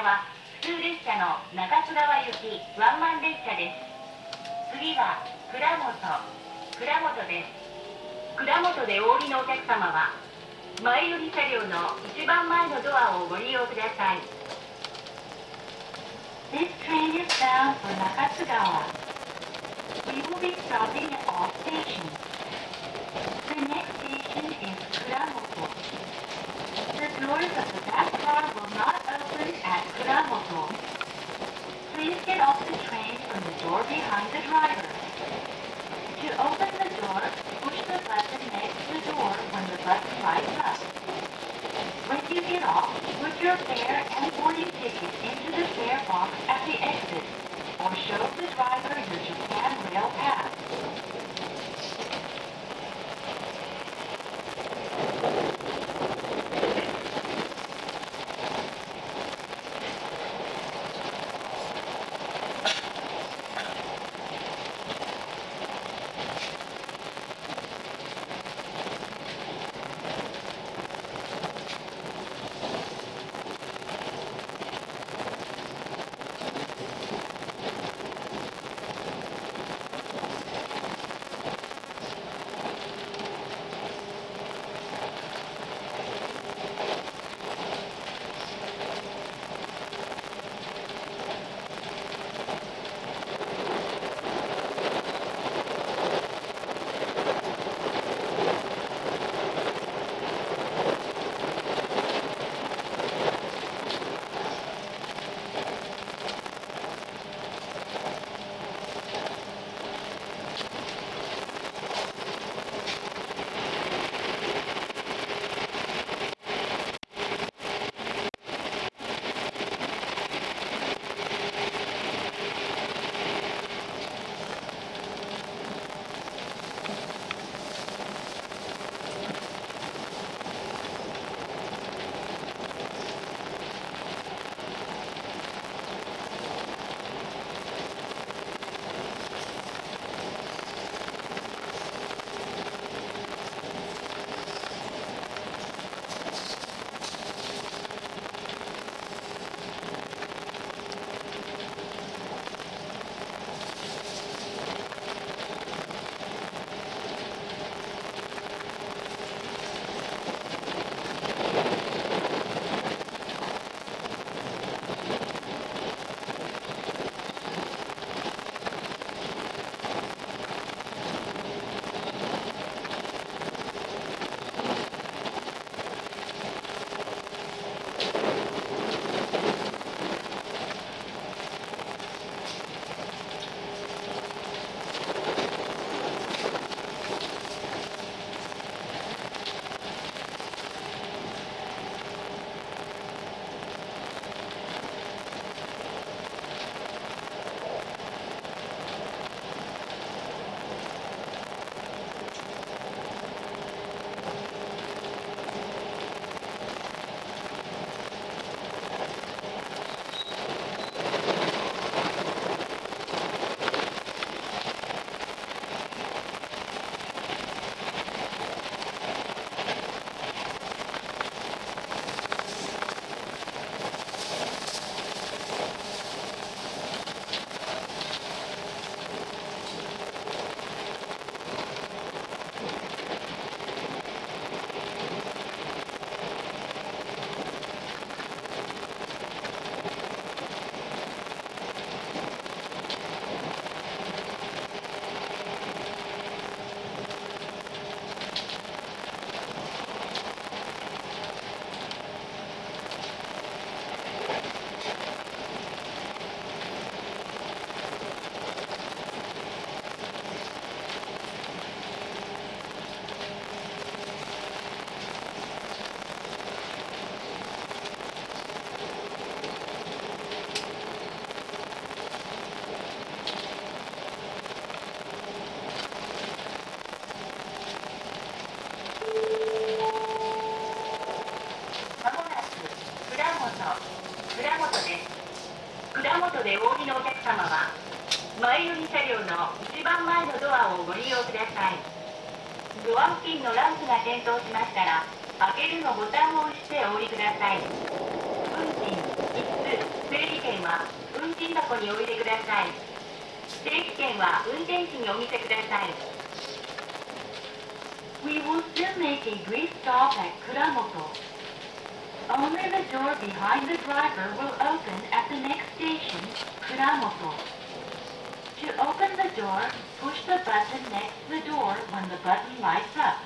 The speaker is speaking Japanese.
車は普通列車の中津川行きワンマン列車です次は倉本倉本です倉本でお降りのお客様は前寄り車両の一番前のドアをご利用ください This train is bound for Nakatsugawa. We will be stopping at all stations. The next station is でお降りのお客様は前寄り車両の一番前のドアをご利用ください。ドア付近のランプが点灯しましたら開けるのボタンを押してお降りください。運賃1整理券は運賃箱においてください。整理券は運転士にお見せください。We will soon make a brief stop at Kuramoto. Only the door behind the driver will open at the next station, Kuramoto. To open the door, push the button next to the door when the button lights up.